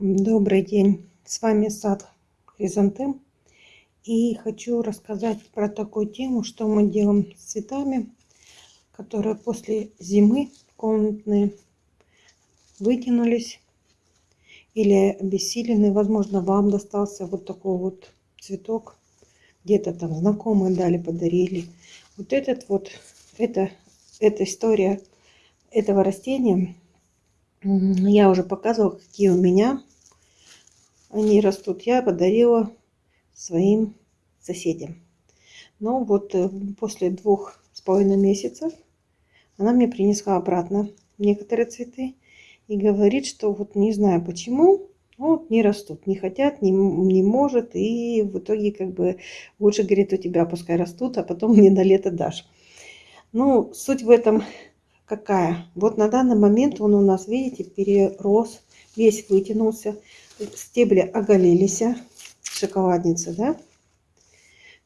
Добрый день, с вами сад Хризантем. И хочу рассказать про такую тему, что мы делаем с цветами, которые после зимы комнатные вытянулись или обессилены. Возможно, вам достался вот такой вот цветок. Где-то там знакомые дали, подарили. Вот этот вот, это, эта история этого растения я уже показывала, какие у меня они растут. Я подарила своим соседям. Но вот э, после двух с половиной месяцев она мне принесла обратно некоторые цветы и говорит, что вот не знаю почему, вот не растут, не хотят, не, не может, и в итоге как бы лучше, говорит, у тебя пускай растут, а потом мне на лето дашь. Ну, суть в этом какая? Вот на данный момент он у нас, видите, перерос, весь вытянулся, стебли оголились, шоколадница, да?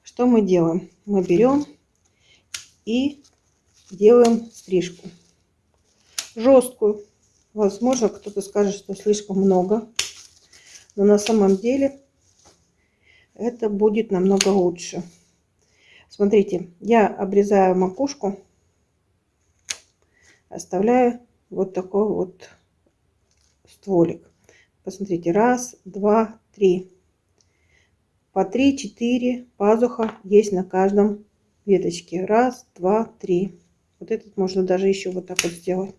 Что мы делаем? Мы берем и делаем стрижку. Жесткую. Возможно, кто-то скажет, что слишком много. Но на самом деле это будет намного лучше. Смотрите, я обрезаю макушку, оставляю вот такой вот стволик. Посмотрите, раз, два, три. По три, четыре пазуха есть на каждом веточке. Раз, два, три. Вот этот можно даже еще вот так вот сделать.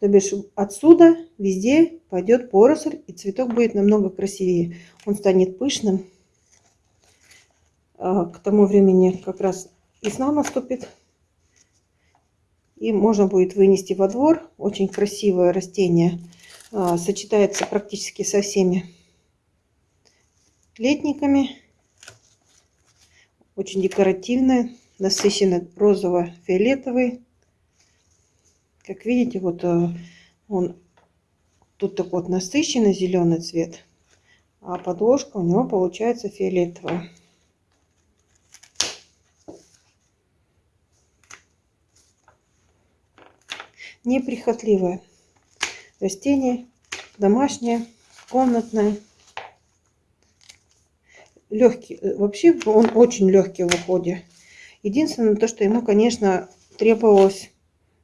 То бишь отсюда везде пойдет поросль, и цветок будет намного красивее. Он станет пышным. А, к тому времени как раз весна наступит. И можно будет вынести во двор. Очень красивое растение. А, сочетается практически со всеми летниками. Очень декоративное. Насыщенно розово-фиолетовый. Как видите, вот э, он тут такой вот насыщенный зеленый цвет, а подложка у него получается фиолетовая. Неприхотливое растение, домашнее, комнатное. Легкий, э, вообще он очень легкий в уходе. Единственное, то, что ему, конечно, требовалось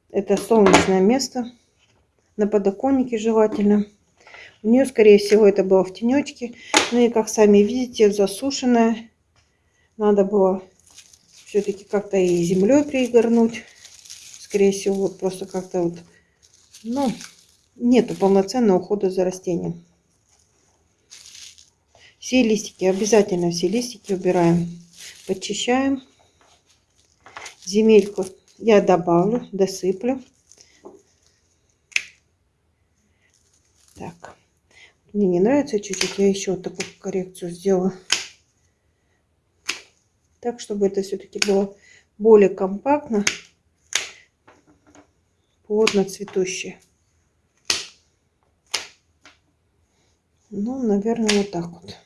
это солнечное место. На подоконнике желательно. У нее, скорее всего, это было в тенечке. Ну и, как сами видите, засушенная. Надо было все-таки как-то и землей пригорнуть. Скорее всего, вот просто как-то вот, ну, нету полноценного ухода за растением. Все листики, обязательно все листики убираем. Подчищаем. Земельку я добавлю, досыплю. Так, мне не нравится чуть-чуть, я еще вот такую коррекцию сделаю. Так, чтобы это все-таки было более компактно, плотно цветущее. Ну, наверное, вот так вот.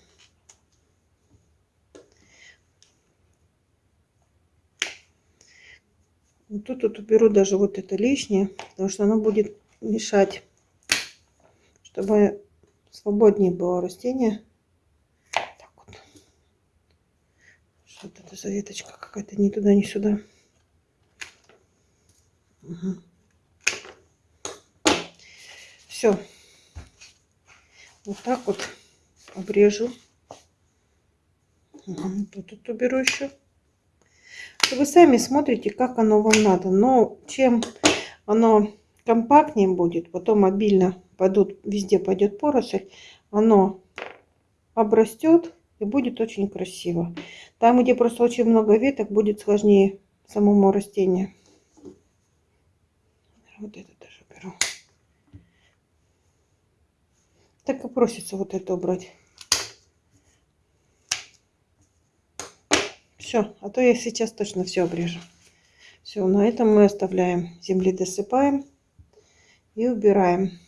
Вот тут вот уберу даже вот это лишнее, потому что оно будет мешать, чтобы свободнее было растение. Так вот. Что это за веточка какая-то ни туда, ни сюда. Угу. Все. Вот так вот обрежу. Угу. Тут, тут уберу еще. Вы сами смотрите, как оно вам надо. Но чем оно компактнее будет, потом обильно пойдут, везде пойдет поросль, оно обрастет и будет очень красиво. Там, где просто очень много веток, будет сложнее самому растению. Вот это даже беру. Так и просится вот это убрать. Все, а то я сейчас точно все обрежу. Все, на этом мы оставляем. Земли досыпаем и убираем.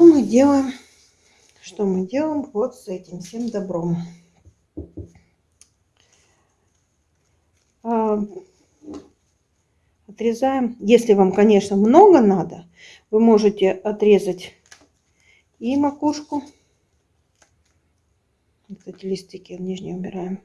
Что мы делаем? Что мы делаем вот с этим всем добром? А, отрезаем. Если вам, конечно, много надо, вы можете отрезать и макушку. Кстати, листики нижние убираем.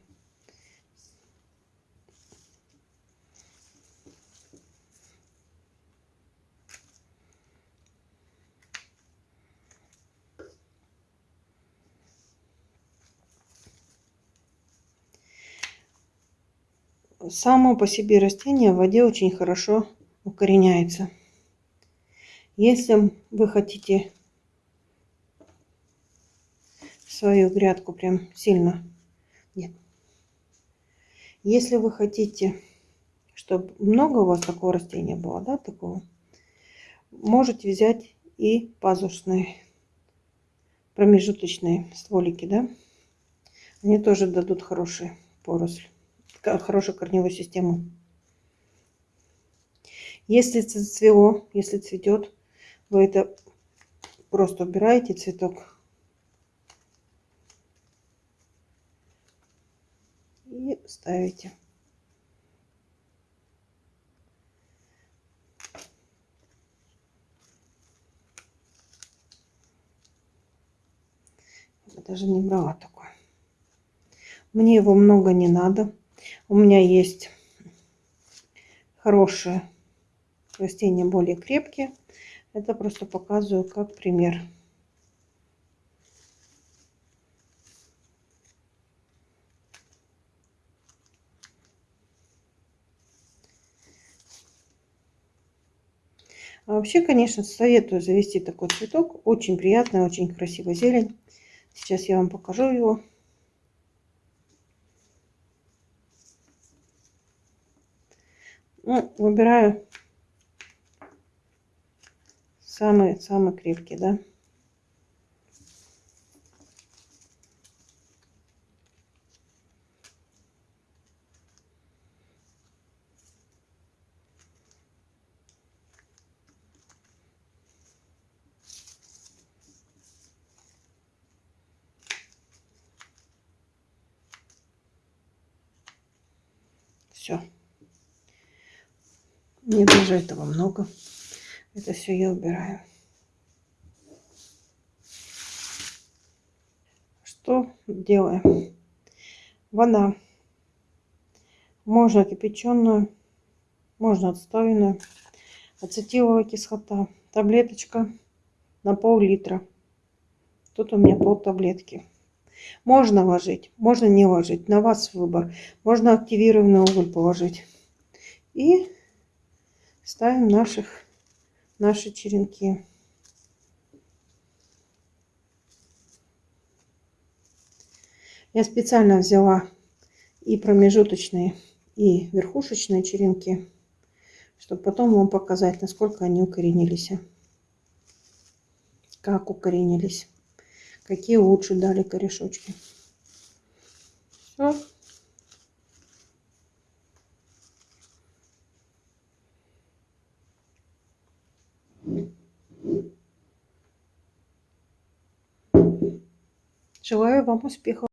Само по себе растение в воде очень хорошо укореняется. Если вы хотите свою грядку прям сильно... Нет. Если вы хотите, чтобы много у вас такого растения было, да, такого, можете взять и пазушные, промежуточные стволики, да. Они тоже дадут хорошие поросль хорошую корневую систему. Если цвело, если цветет, вы это просто убираете цветок. И ставите. Я даже не брала такое. Мне его много не надо. У меня есть хорошие растения, более крепкие. Это просто показываю как пример. А вообще, конечно, советую завести такой цветок. Очень приятный, очень красивая зелень. Сейчас я вам покажу его. Ну, выбираю самый-самый крепкий, да. Все. Мне даже этого много. Это все я убираю. Что делаем? Вода. Можно кипяченую, можно отставленную. Ацетиловая кислота. Таблеточка на пол-литра. Тут у меня пол таблетки. Можно ложить, можно не ложить. На вас выбор. Можно активированный уголь положить. И ставим наших, наши черенки. Я специально взяла и промежуточные, и верхушечные черенки, чтобы потом вам показать, насколько они укоренились. Как укоренились. Какие лучше дали корешочки. Все. Желаю вам успехов!